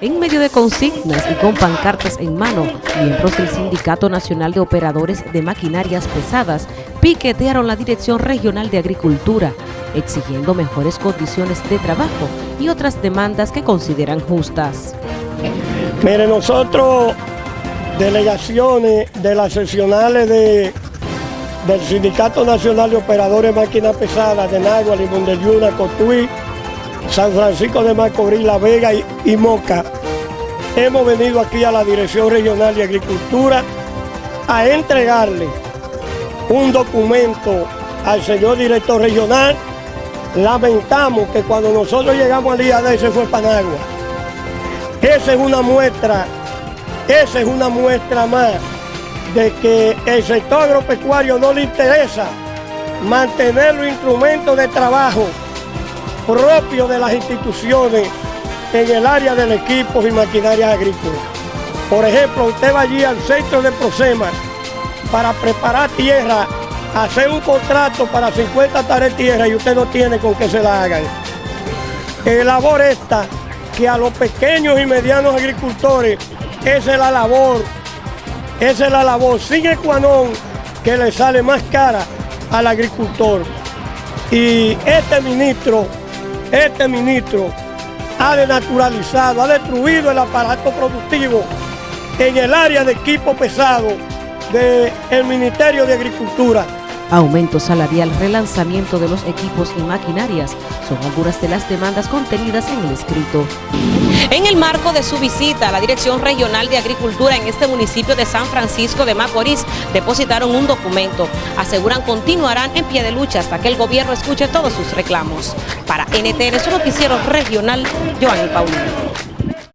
En medio de consignas y con pancartas en mano, miembros del Sindicato Nacional de Operadores de Maquinarias Pesadas piquetearon la Dirección Regional de Agricultura, exigiendo mejores condiciones de trabajo y otras demandas que consideran justas. Mire, nosotros, delegaciones de las sesionales de, del Sindicato Nacional de Operadores de Máquinas Pesadas de Nagua, Limón de Yuna, Cotuí, San Francisco de Macorís, La Vega y, Moca. Hemos venido aquí a la Dirección Regional de Agricultura a entregarle un documento al señor director regional. Lamentamos que cuando nosotros llegamos al día de ese fue Panagua. Esa es una muestra, esa es una muestra más de que el sector agropecuario no le interesa mantener los instrumentos de trabajo propio de las instituciones en el área del equipo y maquinaria agrícola. Por ejemplo, usted va allí al centro de Prosema para preparar tierra, hacer un contrato para 50 tareas de tierra y usted no tiene con qué se la hagan. Labor esta que a los pequeños y medianos agricultores esa es la labor, esa es la labor sin ecuanón que le sale más cara al agricultor. Y este ministro este ministro ha denaturalizado, ha destruido el aparato productivo en el área de equipo pesado del Ministerio de Agricultura. Aumento salarial, relanzamiento de los equipos y maquinarias son algunas de las demandas contenidas en el escrito. En el marco de su visita la Dirección Regional de Agricultura en este municipio de San Francisco de Macorís, depositaron un documento. Aseguran continuarán en pie de lucha hasta que el gobierno escuche todos sus reclamos. Para NTN, su noticiero regional, Joanny Paulino.